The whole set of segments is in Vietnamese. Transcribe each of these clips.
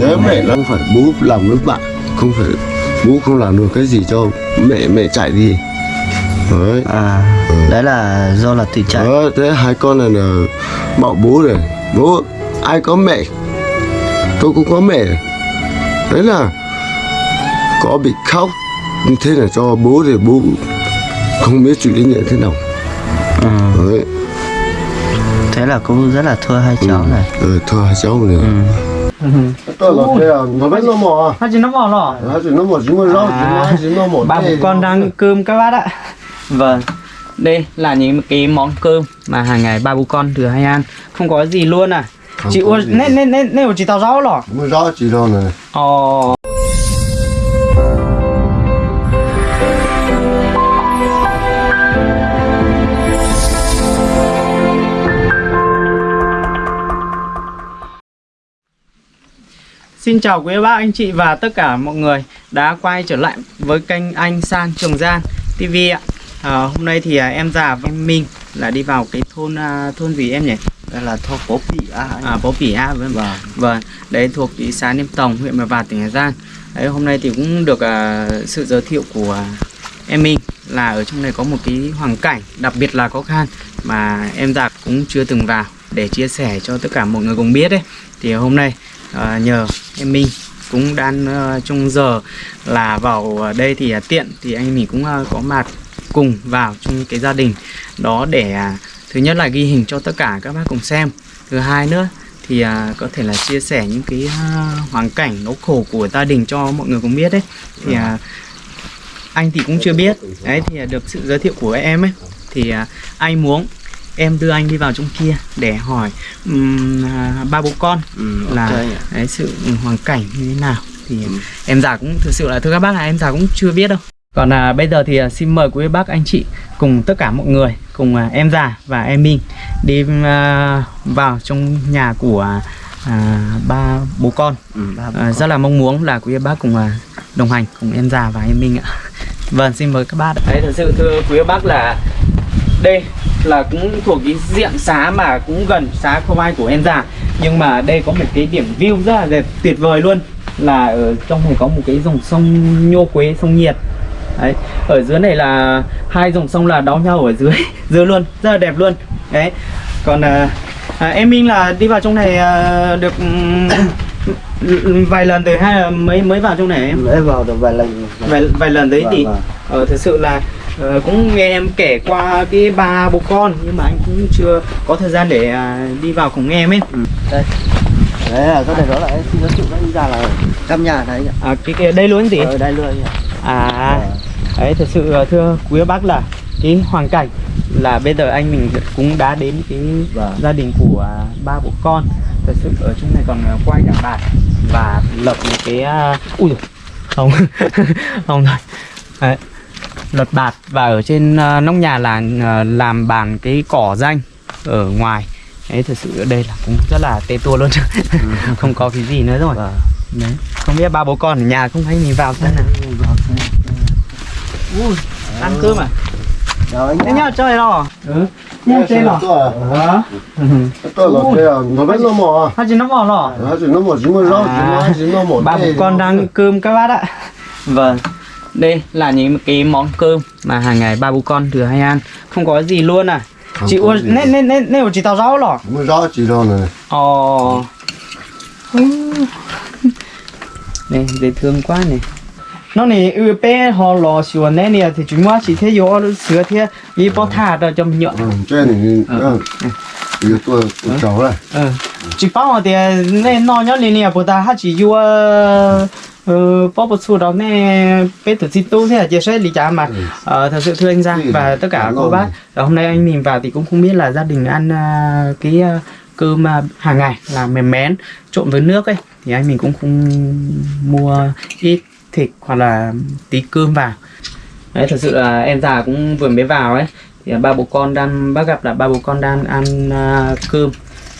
nếu mẹ nó không phải bố làm với bạn. Không phải bố không làm được cái gì cho mẹ mẹ chạy đi. Đấy. À đấy là do là tự chạy đó, thế hai con này là bảo bố này. Bố ai có mẹ? Tôi cũng có mẹ. Đấy là có bị khóc như thế là cho bố thì bố không biết chịu trách nhiệm thế nào. Ừ. đấy. Thế là cũng rất là thua hai cháu này. Ừ, thôi hai cháu này. Ừ. tôi là thế à nó biết nó mò Hai chị nó mò lỏ nó chỉ nó mò chỉ mới rau chỉ chỉ nó mò Ba bố con đang ăn cơm các bác ạ. Vâng Đây là những cái món cơm mà hàng ngày ba bố con thừa hay ăn. Không có gì luôn à. Không Chị gì. nên nên nên nên chị tao rau lỏ mới rau chỉ đâu này. Ồ Xin chào quý bác anh chị và tất cả mọi người đã quay trở lại với kênh anh San Trường Gian TV ạ. À, hôm nay thì à, em già và em Minh là đi vào cái thôn à, thôn gì em nhỉ? đây là thô bố bị à, À Bố Pỉ A vâng. Vâng. Vâng, đấy thuộc thị xã Niêm Tòng, huyện Mèo Vạc, tỉnh Hà Giang. Đấy hôm nay thì cũng được à, sự giới thiệu của à, em Minh là ở trong này có một cái hoàn cảnh đặc biệt là khó khăn mà em già cũng chưa từng vào để chia sẻ cho tất cả mọi người cùng biết đấy. Thì hôm nay à, nhờ em Minh cũng đang ờ, uh, trong giờ là vào đây thì uh, tiện thì anh mình cũng uh, có mặt cùng vào trong cái gia đình đó để uh, thứ nhất là ghi hình cho tất cả các bác cùng xem. Thứ hai nữa thì à, có thể là chia sẻ những cái à, hoàn cảnh nỗi khổ của gia đình cho mọi người cũng biết đấy thì à, anh thì cũng chưa biết. Đấy thì à, được sự giới thiệu của em ấy. Thì à, anh muốn em đưa anh đi vào trong kia để hỏi à, ba bố con ừ, là ok. đấy, sự hoàn cảnh như thế nào. Thì em già cũng thực sự là thưa các bác là em già cũng chưa biết đâu. Còn à, bây giờ thì à, xin mời quý bác anh chị cùng tất cả mọi người cùng à, em già và em Minh đi à, vào trong nhà của à, ba bố con. Ừ, ba bố à, rất là mong muốn là quý bác cùng à, đồng hành cùng em già và em Minh ạ. Vâng xin mời các bác đấy thật sự thưa quý bác là đây là cũng thuộc cái diện xá mà cũng gần xá không ai của em già nhưng mà đây có một cái điểm view rất là đẹp tuyệt vời luôn. Là ở trong này có một cái dòng sông nhô quế sông nhiệt. Đấy ở dưới này là hai dòng sông là đón nhau ở dưới dưới luôn rất là đẹp luôn. Đấy còn à, à, em Minh là đi vào trong này à, được ừm, vài lần rồi hay là mới mới vào trong này em? Mới vào được vài lần. Vài, vài lần đấy Vâng, thì vâng. ờ, thực sự là ờ, cũng nghe em kể qua cái ba bố con nhưng mà anh cũng chưa có thời gian để à, đi vào cùng em ấy. Đây. Đấy là cái này đó là em xin giới thiệu các anh ra là căn nhà ạ. à, cái, cái đây luôn gì ở đây luôn à đấy thật sự ờ, thưa quý bác là cái hoàn cảnh là bây giờ anh mình cũng đã đến cái Vâng. gia đình của à, ba bố con. Thật sự ở trong này còn à, quay cả bạt và lập một cái à, ui không không thôi đấy lật bạt và ở trên à, nóc nhà là à, làm bàn cái cỏ danh ở ngoài. Đấy thật sự ở đây là cũng rất là tê tua luôn. Không có cái gì nữa rồi. Vâng. đấy không biết ba bố con ở nhà không thấy mình vào xem nào. Ui ăn cơm à? Thế nhá. chơi rồi ừ. Nhá chơi rồi tôi tôi là thế à nó biết nó mò hai chị nó mò rồi nó chỉ nó mò chỉ mới rau chỉ chỉ nó mò ba bố con đang cơm các bác ạ. Vâng đây là những cái món cơm mà hàng ngày ba bố con thừa hay ăn. Không có gì luôn à. Không chị gì. nên nên nên nên chị tao rau lỏ. Rau chỉ đâu này. Ồ. Này dễ thương quá này nó này ư bé họ lò xuân này nè thì chúng ta chỉ thấy vô sữa thế. Vì bỏ thả đó trong nhựa. Ừ trên này ừ. Bây tôi tôi cháu này ờ. Chỉ bảo thì nên nó nhớ liền nè bữa ta hát chỉ vô ờ một số đó nè bé tự xin tu thế là chia sẻ lý trả mà ờ thật sự thưa anh Giang Ừ, và tất cả cô bác. Hôm nay anh mình vào thì cũng không biết là gia đình ăn à, cái à, cơm à, hàng ngày là mềm mén trộn với nước ấy thì anh mình cũng không mua ít thịt hoặc là tí cơm vào. Đấy thật sự là em già cũng vừa mới vào ấy thì ba bố con đang bác gặp là ba bố con đang ăn à, cơm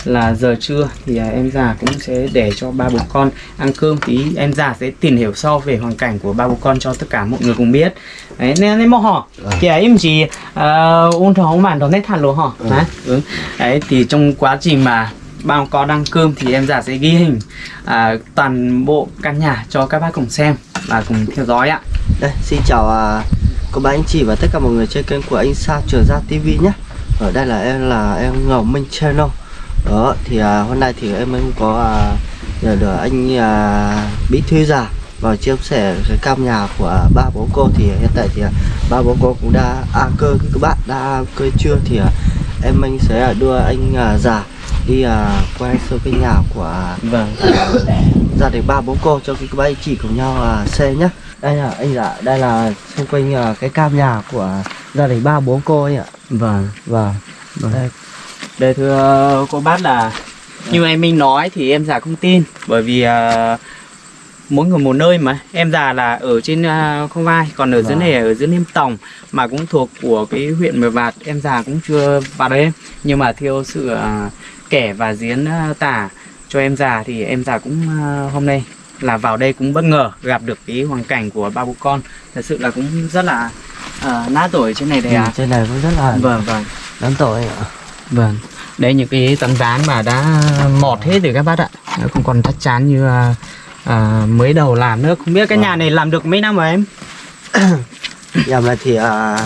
là giờ trưa thì à, em già cũng sẽ để cho ba bố con ăn cơm. Tí em già sẽ tìm hiểu sâu về hoàn cảnh của ba bố con cho tất cả mọi người cùng biết. Đấy nên nên mà họ thì em chỉ uh, ôn thấu màn đó nét thẳng luôn họ đấy ừ. đấy thì trong quá trình mà bao có đăng cơm thì em giả sẽ ghi hình à, toàn bộ căn nhà cho các bác cùng xem và cùng theo dõi ạ. Đây, xin chào à, cô bác anh chị và tất cả mọi người trên kênh của anh Sa Trường Gia TV nhé. Ở đây là em là em Ngọc Minh Channel Đó, thì à, hôm nay thì em cũng có à, nhờ được anh à, Bí Thư Già. Vào chia sẻ cái cam nhà của ba bố cô. Thì hiện tại thì à, ba bố cô cũng đã a cơ các bạn đã a cơ chưa? Thì à, em anh sẽ à, đưa anh à, già đi à, quay sơ cái nhà của vâng. à, gia đình ba bố cô cho các anh chị cùng nhau à, xem nhé đây là anh dạ đây là xung quanh à, cái cam nhà của gia đình ba bố cô ấy ạ. Vâng. Vâng. Đây Đây thưa cô bác là như em Minh nói thì em già không tin. Bởi vì à, mỗi người một nơi mà. Em già là ở trên uh, không vai còn ở dưới Vâng. này ở dưới Niêm Tòng mà cũng thuộc của cái huyện Mèo Vạc em già cũng chưa vào đấy nhưng mà theo sự à, kể và diễn à, tả cho em già thì em già cũng à, hôm nay là vào đây cũng bất ngờ gặp được cái hoàn cảnh của ba bố con. Thật sự là cũng rất là à, nát tuổi trên này đây ừ, à trên này cũng rất là vâng vâng. đáng tội ạ Vâng, đây những cái tấm ván mà đã mọt hết rồi các bác ạ Nó Không còn chắc chắn như à, à, mới đầu làm nữa Không biết cái Vâng. nhà này làm được mấy năm rồi em? nhà này thì à,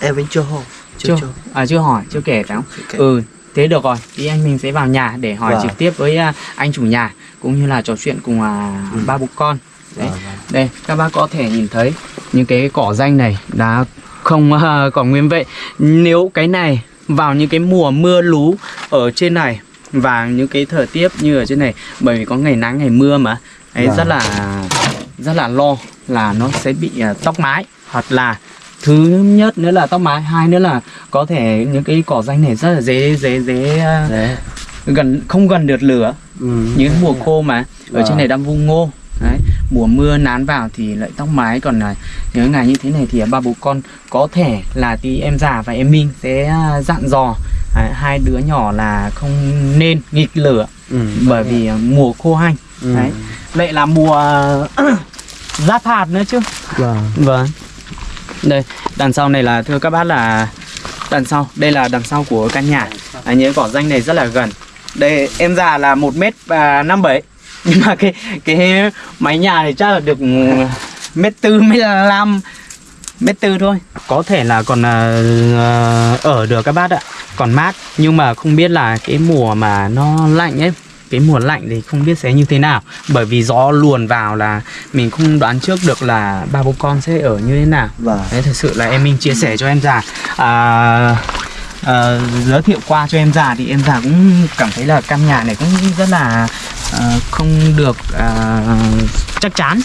em vẫn chưa hồ chưa Chưa, chưa à, chưa hỏi, chưa kể phải không? kể. Ừ, thế được rồi Thì anh mình sẽ vào nhà để hỏi Vâng. trực tiếp với à, anh chủ nhà Cũng như là trò chuyện cùng à, Ừ. ba bố con Đấy. Vâng, vâng. Đây, các bác có thể nhìn thấy những cái cỏ danh này đã không à, còn nguyên vậy. Nếu cái này vào những cái mùa mưa lú ở trên này và những cái thời tiết như ở trên này. Bởi vì có ngày nắng ngày mưa mà. Ấy Vâng. rất là rất là lo là nó sẽ bị à, tóc mái. Hoặc là thứ nhất nữa là tóc mái hai nữa là có thể những cái cỏ danh này rất là dễ dễ dễ à, đấy gần không gần được lửa. Ừ. những mùa khô mà ở Vâng. trên này đang vung ngô. Đấy mùa mưa nán vào thì lại tóc mái. Còn là những ngày như thế này thì ba bố con có thể là tí em già và em minh sẽ à, dặn dò à, hai đứa nhỏ là không nên nghịch lửa Ừ. bởi vì à, mùa khô hanh. Ừ. đấy. lại là mùa giáp hạt nữa chứ. Vâng. Vâng. Đây đằng sau này là thưa các bác là đằng sau. Đây là đằng sau của căn nhà. À, những cỏ danh này rất là gần. Đây em già là một mét và năm bảy nhưng mà cái cái mái nhà này chắc là được mét tư mét năm mét tư thôi. Có thể là còn à, ở được các bác ạ. Còn mát nhưng mà không biết là cái mùa mà nó lạnh ấy cái mùa lạnh thì không biết sẽ như thế nào. Bởi vì gió luồn vào là mình không đoán trước được là ba bố con sẽ ở như thế nào. Vâng. Đấy thật sự là em Minh chia sẻ cho em già. À, à, giới thiệu qua cho em già thì em già cũng cảm thấy là căn nhà này cũng rất là Ờ, không được à, chắc chắn.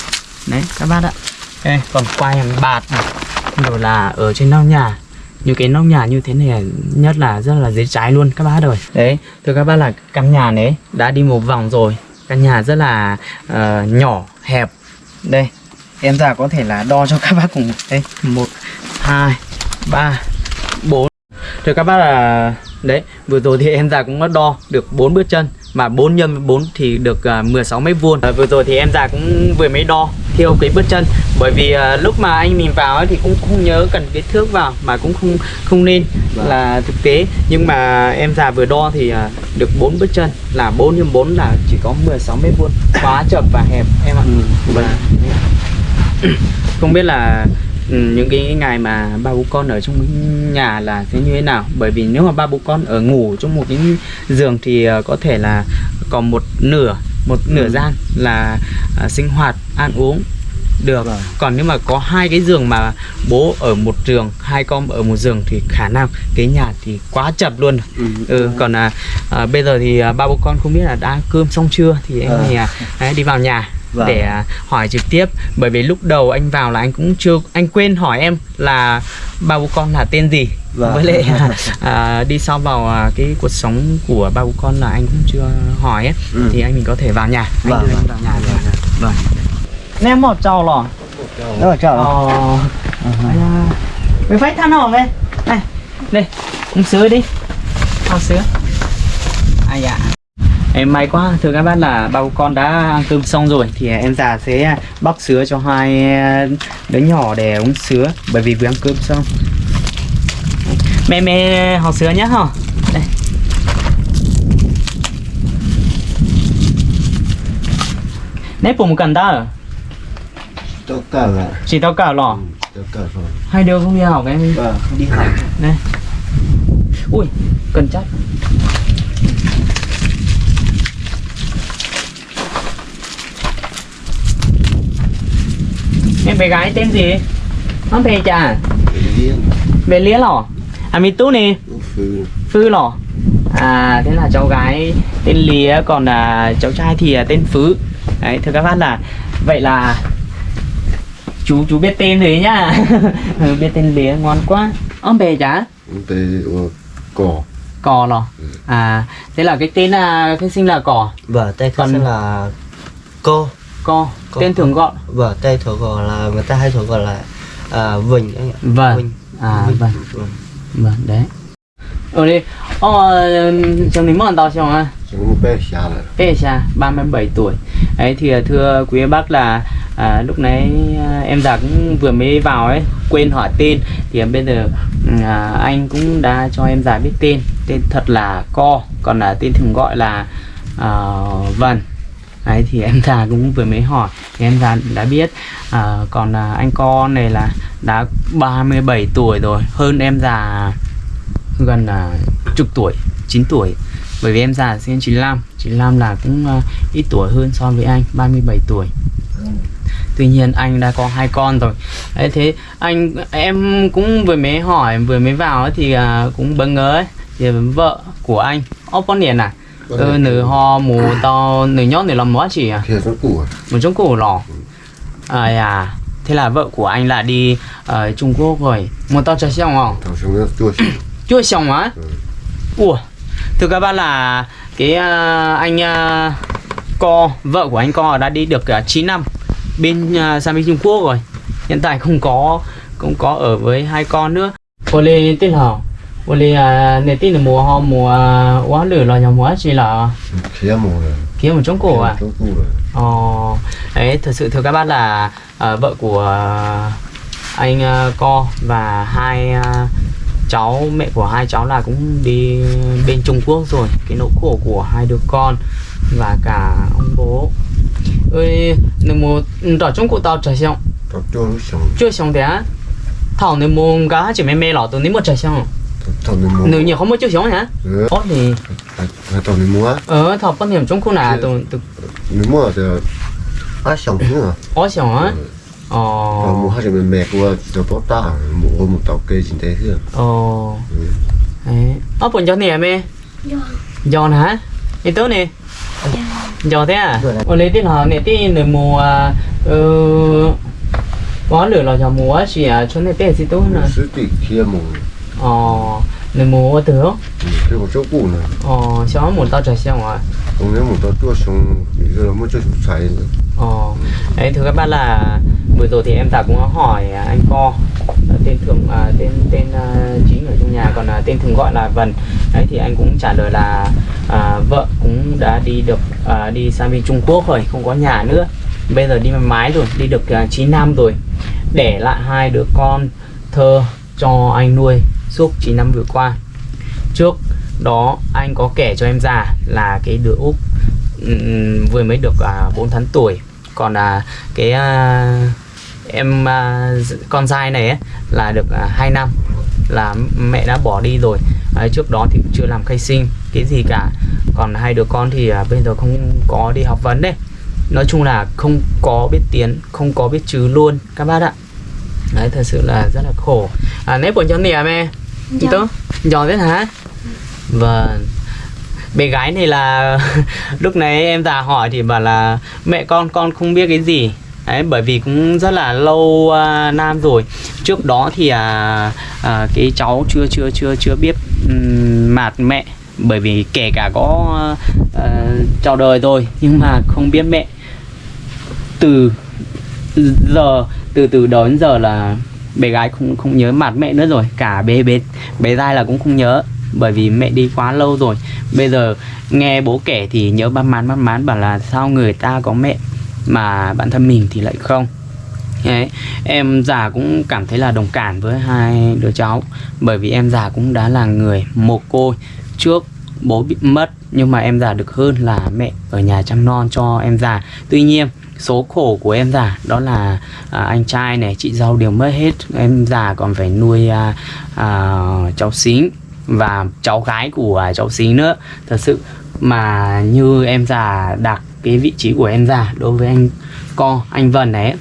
Đấy các bác ạ. Ê, còn quay bạt này. Rồi là ở trên nóc nhà. Như cái nóc nhà như thế này nhất là rất là dễ cháy luôn các bác rồi đấy thưa các bác là căn nhà đấy đã đi một vòng rồi. Căn nhà rất là uh, nhỏ hẹp. Đây em già có thể là đo cho các bác cùng. Đây một hai ba bốn. Thưa các bác là đấy vừa rồi thì em già cũng đã đo được bốn bước chân mà 4 nhân 4 thì được à, 16 mét vuông. À, vừa rồi thì em già cũng vừa mới đo theo cái bước chân. Bởi vì à, lúc mà anh mình vào ấy thì cũng không nhớ cần cái thước vào mà cũng không không nên Vâng. là thực tế. Nhưng mà em già vừa đo thì à, được 4 bước chân. Là 4 nhân 4 là chỉ có 16 mét vuông. Quá chậm và hẹp em ạ. Ừ, và không biết là những cái ngày mà ba bố con ở trong nhà là sẽ như thế nào bởi vì nếu mà ba bố con ở ngủ trong một cái giường thì ờ, có thể là còn một nửa một nửa Ừ. gian là à, sinh hoạt ăn uống được Vâng. còn nếu mà có hai cái giường mà bố ở một giường hai con ở một giường thì khả năng cái nhà thì quá chập luôn ừ. ừ, còn à, à, bây giờ thì à, ba bố con không biết là đã cơm xong chưa thì em Ờ. này à, đi vào nhà Vâng. để à, hỏi trực tiếp. Bởi vì lúc đầu anh vào là anh cũng chưa anh quên hỏi em là ba bố con là tên gì. Vâng. với lại à, à, đi sau vào à, cái cuộc sống của ba bố con là anh cũng chưa hỏi ấy. Ừ. thì anh mình có thể vào nhà. Anh Vâng, đưa anh vâng. vào nhà rồi. Vâng nem một trâu lò. Đó là ờ. Mày phải than hòm đây này đây uống sữa đi. Ao sữa. Ai dạ Em may quá, thưa các bác là bao con đã ăn cơm xong rồi. Thì à, em già sẽ à, bóc sứa cho hai à, đứa nhỏ để uống sứa Bởi vì vừa ăn cơm xong. Mẹ mẹ họ sứa nhá hò. Đây. Nếp bụng cần ta ở? Tao Chỉ tao cả lọ? Ừ, hai đứa không đi học em? Vâng, không đi học. Đây. Ui, cần chắc. Bé gái tên gì? Bé chả? Điên bé lía lò à mi tú nè. Phư Phư lò À thế là cháu gái tên Lía Còn là cháu trai thì là tên Phứ. Đấy thưa các bác là Vậy là Chú chú biết tên rồi nhá. Ừ, Biết tên Lía ngon quá. Ông bè chả? Tê cỏ Cò. Lò À thế là cái tên là Cái sinh là cò. Vâng tay Còn- khác là cô Co Co. Tên thường gọi. Vâng tay thường gọi là người ta hay thường gọi là à, vinh anh ạ. Vâng. Vinh. À Vinh. vâng. Vâng. Vâng đấy. Ở đây Ờ Chồng ní mòn tao chồng à bé xa là Pesha, 37 tuổi. Đấy thì à, thưa quý bác là à, lúc nãy à, em già cũng vừa mới vào ấy quên hỏi tên. Thì à, bây giờ à, anh cũng đã cho em già biết tên. Tên thật là Co còn là tên thường gọi là à, Vân Đấy thì em già cũng vừa mới hỏi thì em già đã biết. À, còn à, anh con này là đã 37 tuổi rồi hơn em già gần là chục tuổi 9 tuổi. Bởi vì em già sinh 95 95 là cũng uh, ít tuổi hơn so với anh 37 tuổi. Tuy nhiên anh đã có hai con rồi. Đấy thế anh em cũng vừa mới hỏi vừa mới vào ấy, thì uh, cũng bỡ ngỡ ấy. Thì vợ của anh ô con liền à? Ừ, nữ ho mù to nữ nhót nữ làm quá chỉ à? Nó củ một trong cổ lò. À à thế là vợ của anh là đi ở Trung Quốc rồi. Một tao chạy xong không? Chúng nó chua chưa xong á? Ừ. ủa thưa các bác là cái à, anh à, co vợ của anh co đã đi được uh, 9 năm bên à, sang bên Trung Quốc rồi. Hiện tại không có không có ở với hai con nữa. Cô lê tên hảo cô lê à, nè tin là mùa ho mùa à, quá lửa là nhà mùa chỉ là kia mù là kiếm một trong cổ à? Ồ, đấy thật sự thưa các bác là à, vợ của à, anh à, Co và hai à, cháu mẹ của hai cháu là cũng đi bên Trung Quốc rồi. Cái nỗi khổ của hai đứa con và cả ông bố. Ơi nếu một ở Trung Quốc tao trở xong. Chưa xong. Thế á? Thảo nếu một gái chỉ mê mê lọ tôi nếu một trở xong mua nếu nhiều không có chưa xong hả ừ Ồ thì mua ở thảo quan điểm Trung Quốc là tôi tôi nên mua thì ai xong nữa có xong á Ờ, mua hai trăm mẹ của cho tốt ta mua một tàu cây chính thế thôi Ồ. Ừ. Đấy. Ơ bọn cho nè mẹ. Giòn hả? Đi tới nè. Giòn thế à? Ồ lấy tiền họ nè tiền để mùa ờ có lửa là cho mùa chỉ à cho nên tiền gì tốt nè. sư tỷ kia mù Ồ để mùa từ đó. cái một chỗ cũ này. Ồ sao muốn tao trả xong à? ông nếu một tàu chua xong giờ nó mới cho chúng xài nữa Ồ, đấy thưa các bác là vừa rồi thì em ta cũng hỏi à, anh Co à, tên thường à, tên tên à, chính ở trong nhà còn là tên thường gọi là Vân. Đấy thì anh cũng trả lời là à, vợ cũng đã đi được à, đi sang bên Trung Quốc rồi không có nhà nữa. Bây giờ đi mái rồi đi được à, 9 năm rồi. Để lại hai đứa con thơ cho anh nuôi suốt 9 năm vừa qua. Trước đó anh có kể cho em già là cái đứa úc vừa mới được à, 4 tháng tuổi. Còn là cái à, em à, con trai này ấy, là được à, 2 năm. Là mẹ đã bỏ đi rồi. À, trước đó thì chưa làm khai sinh cái gì cả. Còn hai đứa con thì à, bây giờ không có đi học vấn đấy. Nói chung là không có biết tiếng không có biết chữ luôn các bác ạ. Đấy thật sự là rất là khổ. À nếp buồn cho nè mẹ Dạ. tớ giỏi thế hả? Vâng. Bé gái này là lúc nãy em già hỏi thì bảo là mẹ con con không biết cái gì. Đấy bởi vì cũng rất là lâu à, nam rồi. Trước đó thì à, à, cái cháu chưa chưa chưa chưa biết um, mạt mẹ. Bởi vì kể cả có à, chào đời rồi nhưng mà không biết mẹ. Từ giờ từ từ đó đến giờ là bé gái không không nhớ mặt mẹ nữa rồi cả bé bé bé dai là cũng không nhớ bởi vì mẹ đi quá lâu rồi. Bây giờ nghe bố kể thì nhớ ban mán ban mán bảo là sao người ta có mẹ mà bản thân mình thì lại không? Đấy, em già cũng cảm thấy là đồng cảm với hai đứa cháu bởi vì em già cũng đã là người mồ côi trước bố bị mất nhưng mà em già được hơn là mẹ ở nhà chăm non cho em già. Tuy nhiên số khổ của em già đó là à, anh trai này chị dâu đều mất hết. Em già còn phải nuôi à, à, cháu xính và cháu gái của à, cháu xính nữa. Thật sự mà như em già đặt cái vị trí của em già đối với anh con anh Vân đấy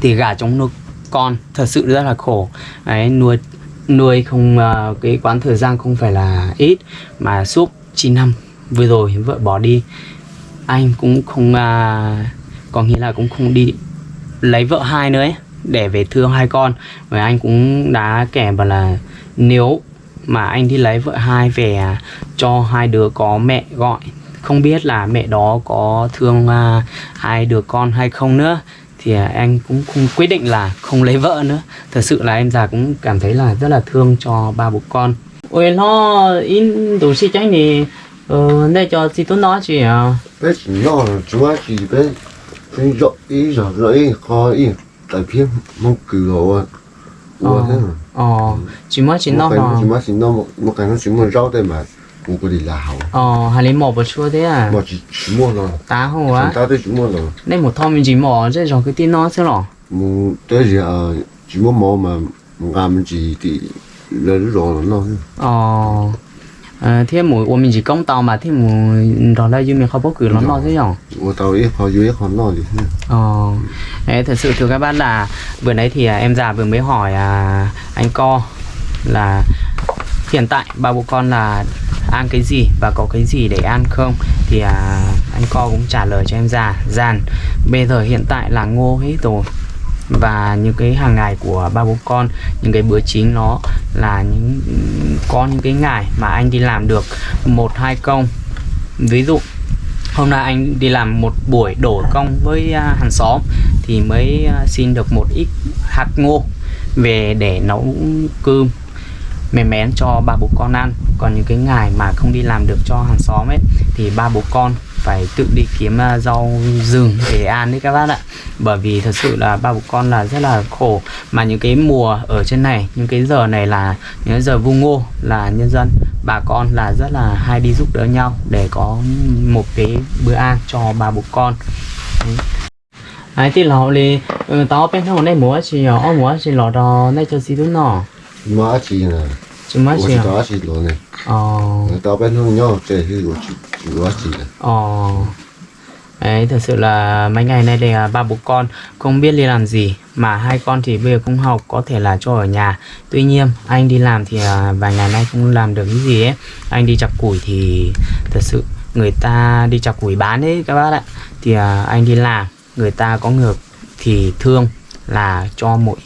thì gà chống nuôi con thật sự rất là khổ. Đấy nuôi nuôi không ờ, cái quãng thời gian không phải là ít mà suốt 9 năm vừa rồi vợ bỏ đi anh cũng không à, có nghĩa là cũng không đi lấy vợ hai nữa ấy, để về thương hai con. Và anh cũng đã kể bảo là nếu mà anh đi lấy vợ hai về cho hai đứa có mẹ gọi không biết là mẹ đó có thương à, hai đứa con hay không nữa thì à, anh cũng không quyết định là không lấy vợ nữa. Thật sự là em già cũng cảm thấy là rất là thương cho ba bố con. Ôi nó in đủ si tránh thì ờ để cho chị tôi nói chị à bé là chúng ta chỉ bé cái rõ ý rõ ý khó ý tại phía mong cử rồi ủa thế mà ờ. Chỉ mới chỉ nó là chúng ta chỉ nó một một cái nó chỉ muốn rau đây mà. Một cái đi là hậu ờ hay lấy một bữa chua thế à? Mà chỉ chỉ mua rồi tá chúng á? Ta tới chỉ mua rồi. Nên một thom mình chỉ mỏ chứ rồi cái tin nó chứ rồi một tới giờ chỉ mua mò mà làm gì thì lớn rồi nó 哦，thế mùi của mình chỉ công tàu mà thế mùi đó là như mình không bốc cử lắm lo thế nhở của tàu ít họ dưới họ lo gì ờ đấy thật sự thưa các bác là vừa nãy thì em già vừa mới hỏi à, anh co là hiện tại ba bố con là ăn cái gì và có cái gì để ăn không？thì à, anh co cũng trả lời cho em già dàn bây giờ hiện tại là ngô hết rồi。Và những cái hàng ngày của ba bố con, những cái bữa chính nó là những, có những cái ngày mà anh đi làm được một, hai công. Ví dụ, hôm nay anh đi làm một buổi đổ công với à, hàng xóm thì mới à, xin được một ít hạt ngô về để nấu cơm, mềm mén cho ba bố con ăn. Còn những cái ngày mà không đi làm được cho hàng xóm ấy, thì ba bố con phải tự đi kiếm à, rau rừng để ăn đấy các bác ạ. Bởi vì thật sự là ba bố con là rất là khổ. Mà những cái mùa ở trên này, những cái giờ này là, những giờ vu ngô là nhân dân, bà con là rất là hay đi giúp đỡ nhau để có một cái bữa ăn cho ba bố con. Ai thì lò đi ừ, tao bên trong này múa chỉ ờ, ở múa chỉ lọ đó này cho xí đúng nọ mà chỉ là 주말이요. 55시 로네. Ờ. Tao bên không nhớ chơi thì của chị của chị. Ờ. Đấy, thật sự là mấy ngày nay đây ba bố con không biết đi làm gì mà hai con thì bây giờ không học có thể là cho ở nhà tuy nhiên anh đi làm thì à, vài ngày nay không làm được cái gì ấy anh đi chặt củi thì thật sự người ta đi chặt củi bán đấy các bác ạ thì à, anh đi làm người ta có ngược thì thương là cho mỗi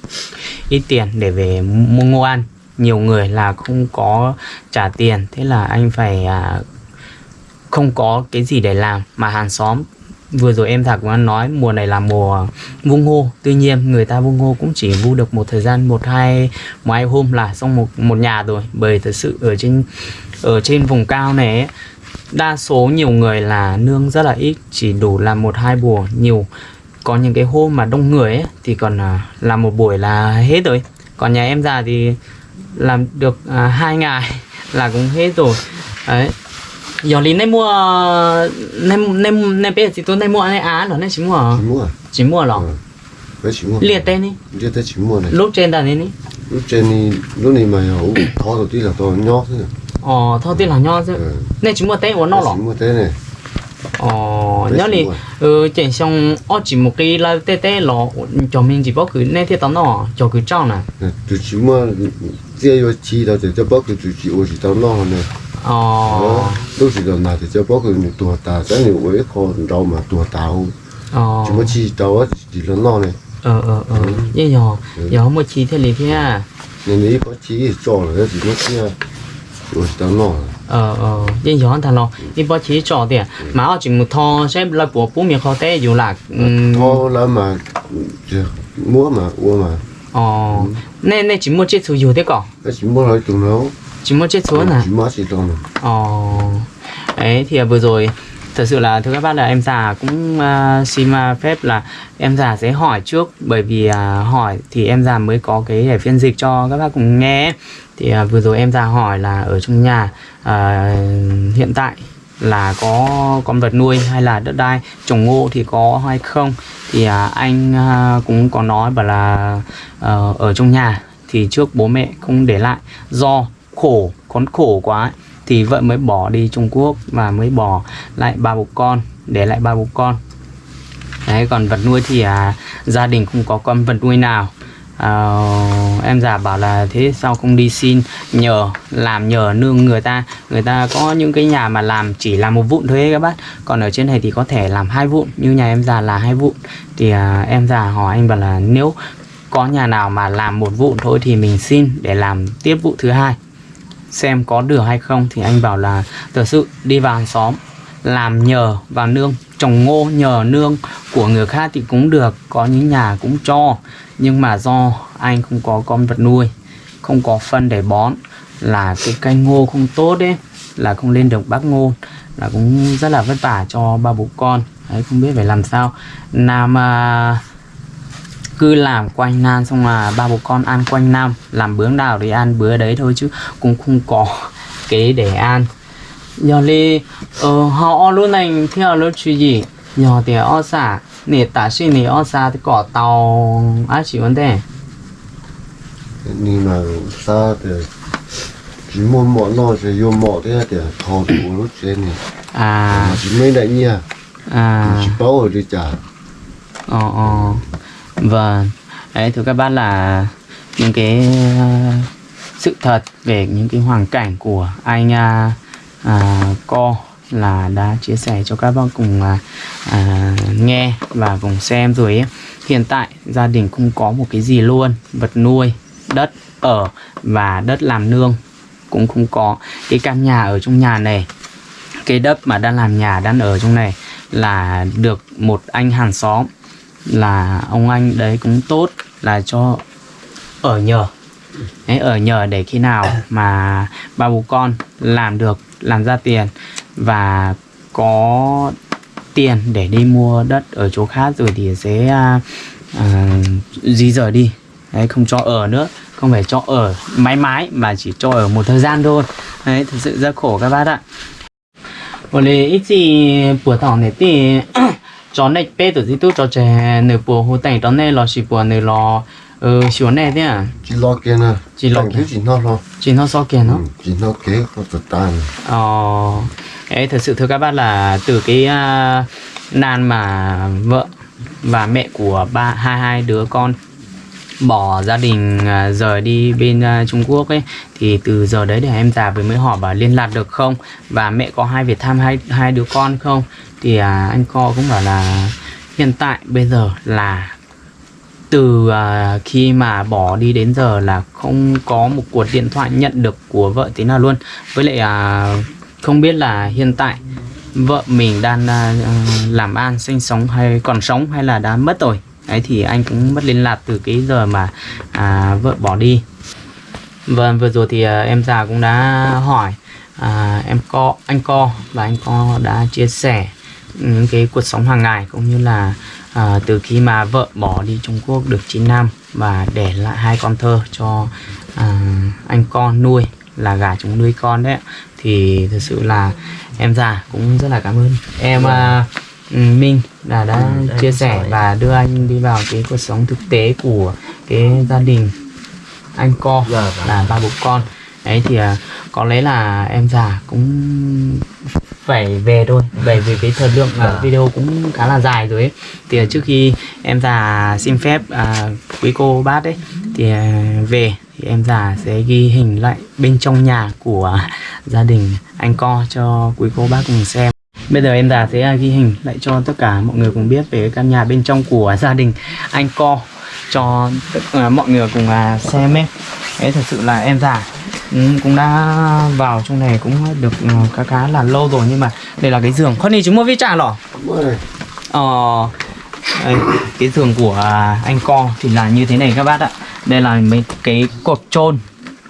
ít tiền để về mua, ngô ăn nhiều người là không có trả tiền. Thế là anh phải à, không có cái gì để làm. Mà hàng xóm vừa rồi em Thạc cũng đã nói mùa này là mùa vu ngô tuy nhiên người ta vu ngô cũng chỉ vu được một thời gian một hai một hai hôm là xong một một nhà rồi. Bởi thật sự ở trên ở trên vùng cao này ấy, đa số nhiều người là nương rất là ít. Chỉ đủ làm một hai bùa nhiều. Có những cái hôm mà đông người ấy, thì còn à, làm một buổi là hết rồi. Còn nhà em già thì làm được à, 2 ngày là cũng hết rồi. Đấy. Giờ lý nên mua nên nên nên bây giờ chị tôi nên mua này. À, Á rồi nên chỉ mua chỉ mua à? chỉ mua à? rồi cái ừ. chỉ mua. Liệt tên đi. Liệt tên chỉ mua này. Lúc trên đàn này đi. Lúc trên đi lúc này mà hổ thọ đầu tiên là to nhót thôi ờ thọ tiên là nhót chứ. Ừ. Nên chỉ mua tên của nó rồi chỉ mua tên này. Ờ nhớ đi. ừ chuyển sang ở chỉ một cái là tê tê lọ cho mình chỉ bao cứ nên thế tao nó cho cứ trao này chỉ mua 这要知道就就包括就只我是到那呢， ờ 哦，都是到那就就包括你多大，咱你我一靠你知道嘛，多大哦， ờ 怎么知道啊？只到那呢？ ờ ờ ờ vậy giờ giờ không một chi thế lý thế à 你你一把知做了，怎么知啊？我是到那了。 ờ ờ vậy giờ thằng nó đi bảo chỉ cho tiền mà ở chỉ một thò sẽ là bộ bố miệng khó té dù là ừm, 掏了嘛，就摸嘛， 어, 네, 네, 진모 제수 요대 거. 진모 lại tụi nó. Chính chết xuống à? Chính chết xuống. Ồ. Đấy thì à, vừa rồi thật sự là thưa các bác là em già cũng uh, xin à, phép là em già sẽ hỏi trước bởi vì uh, hỏi thì em già mới có cái để phiên dịch cho các bác cùng nghe thì uh, vừa rồi em già hỏi là ở trong nhà uh, hiện tại là có con vật nuôi hay là đất đai trồng ngô thì có hay không? Thì à, anh à, cũng có nói bảo là à, ở trong nhà thì trước bố mẹ không để lại. Do khổ con khổ quá ấy, thì vợ mới bỏ đi Trung Quốc và mới bỏ lại ba bố con để lại ba bố con. Đấy còn vật nuôi thì à, gia đình không có con vật nuôi nào à, em già bảo là thế sao không đi xin nhờ làm nhờ nương người ta. Người ta có những cái nhà mà làm chỉ làm một vụn thôi ấy các bác. Còn ở trên này thì có thể làm hai vụn như nhà em già là hai vụn. Thì à, em già hỏi anh bảo là nếu có nhà nào mà làm một vụn thôi thì mình xin để làm tiếp vụ thứ hai. Xem có được hay không thì anh bảo là thật sự đi vào hàng xóm làm nhờ và nương trồng ngô nhờ nương của người khác thì cũng được có những nhà cũng cho. Nhưng mà do anh không có con vật nuôi không có phân để bón là cái cây ngô không tốt đấy là không lên được bác ngô là cũng rất là vất vả cho ba bố con. Đấy không biết phải làm sao. Nam à, cứ làm quanh nam xong là ba bố con ăn quanh năm làm bướng đào thì ăn bữa đấy thôi chứ cũng không có kế để ăn giờ li ờ họ lúc này theo lúc chuyện gì? Giờ thì ở xã nè ta sĩ nè ở xã thì có tàu ai chỉ vấn đề. Nhưng mà sao thì chỉ muốn mỏ lo thì dùng mỏ thế thì thò thủ lúc trên này. À. Chỉ mấy đại nha. À. Chỉ bảo ở đi trả ờ ờ. Vâng. Đấy thưa các bác là những cái ờ, sự thật về những cái hoàn cảnh của anh à, à, co là đã chia sẻ cho các bác cùng à, à, nghe và cùng xem rồi ấy. hiện tại gia đình không có một cái gì luôn vật nuôi đất ở và đất làm nương. Cũng không có cái căn nhà ở trong nhà này. Cái đất mà đang làm nhà đang ở trong này là được một anh hàng xóm. Là ông anh đấy cũng tốt là cho ở nhờ. Đấy, ở nhờ để khi nào mà ba bố con làm được làm ra tiền và có tiền để đi mua đất ở chỗ khác rồi thì sẽ uh, di rời đi. Đấy không cho ở nữa không phải cho ở mãi mãi mà chỉ cho ở một thời gian thôi. Đấy thực sự rất khổ các bác ạ. 원래 이지 cho trẻ 전에 bùa 지도 저제 네 보호 là chỉ bùa 보는 러 Ừ, ờ chỉ à? lo kia nè. Chỉ lo kia. nó chỉ nó so nó. Chỉ nó kế ờ ấy thật sự thưa các bác là từ cái uh, nan mà vợ và mẹ của ba hai hai đứa con bỏ gia đình à, rời đi bên Trung Quốc ấy thì từ giờ đấy để em già với mới hỏi và liên lạc được không? Và mẹ có hai việc thăm hai hai đứa con không? Thì anh Co cũng bảo là hiện tại bây giờ là từ à, khi mà bỏ đi đến giờ là không có một cuộc điện thoại nhận được của vợ tí nào luôn. Với lại à, không biết là hiện tại vợ mình đang à, làm ăn sinh sống hay còn sống hay là đã mất rồi. Đấy thì anh cũng mất liên lạc từ cái giờ mà à, vợ bỏ đi. Vâng vừa rồi thì à, em già cũng đã hỏi à, em co anh co và anh co đã chia sẻ những cái cuộc sống hàng ngày cũng như là à, từ khi mà vợ bỏ đi Trung Quốc được 9 năm và để lại hai con thơ cho à, anh con nuôi là gà chúng nuôi con đấy thì thực sự là em già cũng rất là cảm ơn. Em à, ừ, Minh là đã Ừ, chia sẻ và đưa anh đi vào cái cuộc sống thực tế của cái gia đình anh co Dạ, vâng. là ba bố con. Đấy thì à, có lẽ là em già cũng phải về thôi bởi vì cái thời lượng à, Dạ. video cũng khá là dài rồi ấy thì à, trước khi em già xin phép à, quý cô bác ấy thì à, về thì em già sẽ ghi hình lại bên trong nhà của gia đình anh co cho quý cô bác cùng xem Bây giờ em già sẽ à, ghi hình lại cho tất cả mọi người cùng biết về cái căn nhà bên trong của gia đình anh co cho tất cả mọi người cùng à, xem ấy. Đấy thật sự là em già ừ, cũng đã vào trong này cũng được ừ, khá khá là lâu rồi nhưng mà đây là cái giường. Con này chúng mua vi trả lỏ. Ờ, đây, cái giường của anh co thì là như thế này các bác ạ. Đây là mấy cái cột trôn,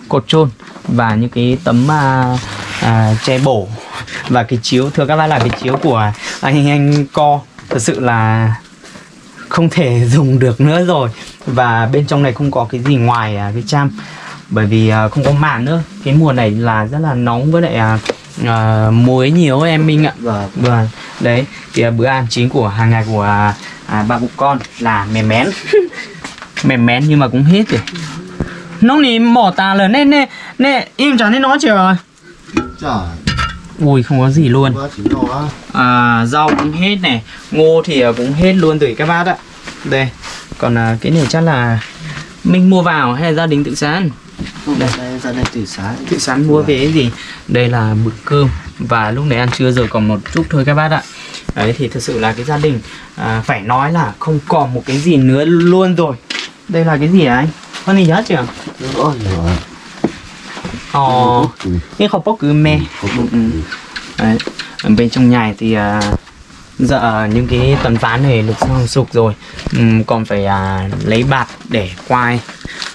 cột trôn và những cái tấm à, à, che bổ và cái chiếu thưa các bác là cái chiếu của anh anh co thật sự là không thể dùng được nữa rồi và bên trong này không có cái gì ngoài à, cái cham bởi vì à, không có màn nữa. Cái mùa này là rất là nóng với lại à, à, muối nhiều ấy, em Minh ạ. Vâng. Vâng, đấy thì à, bữa ăn chính của hàng ngày của à, à, bà bụng con là mè mén. Mè mén nhưng mà cũng hết rồi nó này mỏ tà là nên nên nên im chẳng nói chuyện rồi Trời, ui không có gì luôn. À, rau cũng hết này ngô thì à, cũng hết luôn rồi các bác ạ. Đây. Còn à, cái này chắc là mình mua vào hay là gia đình tự sán Đây, ra đây từ sáng. tự sán mua về cái gì? Đây là bữa cơm. Và lúc này ăn trưa rồi còn một chút thôi các bác ạ. Đấy thì thực sự là cái gia đình à, phải nói là không còn một cái gì nữa luôn rồi. Đây là cái gì hả anh? Con gì hết chưa ờ Ừ. cái không bóc cứ me. Ừ. đấy ở bên trong nhà thì à, giờ những cái tấm ván này được xong sụp rồi. Ừm, còn phải à, lấy bạt để quai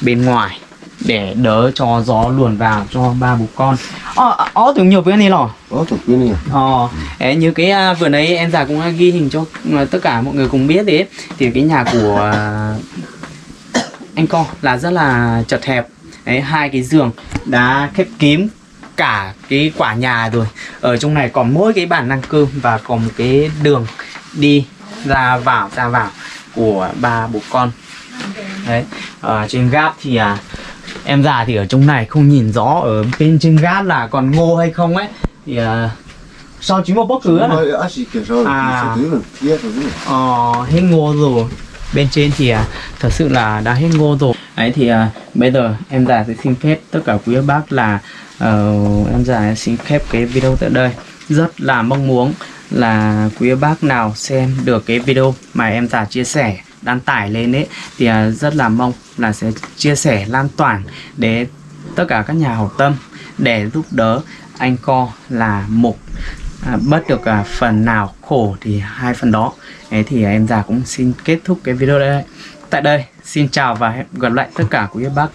bên ngoài để đỡ cho gió luồn vào cho ba bố con. Ờ ờ tưởng nhiều cái này lò. Có thật cái này. Ờ, ấy, như cái à, vừa nãy em già cũng đã ghi hình cho à, tất cả mọi người cùng biết đấy. Thì cái nhà của à, anh con là rất là chật hẹp. Đấy hai cái giường đã khép kín cả cái quả nhà rồi. Ở trong này còn mỗi cái bàn ăn cơm và còn một cái đường đi ra vào ra vào của ba bố con. Đấy ở trên gác thì à, em già thì ở trong này không nhìn rõ ở bên trên gác là còn ngô hay không ấy. Thì à, sao chỉ một bốc cửa à? À. Ờ, hết ngô rồi. Bên trên thì à, thật sự là đã hết ngô rồi. Ấy thì à, bây giờ em già sẽ xin phép tất cả quý bác là ờ, em già xin phép cái video tại đây. Rất là mong muốn là quý bác nào xem được cái video mà em già chia sẻ đăng tải lên ấy thì à, rất là mong là sẽ chia sẻ lan tỏa để tất cả các nhà hảo tâm để giúp đỡ anh co là một à, bớt được à, phần nào khổ thì hai phần đó. Đấy thì em già cũng xin kết thúc cái video đây. Tại đây xin chào và hẹn gặp lại tất cả quý bác.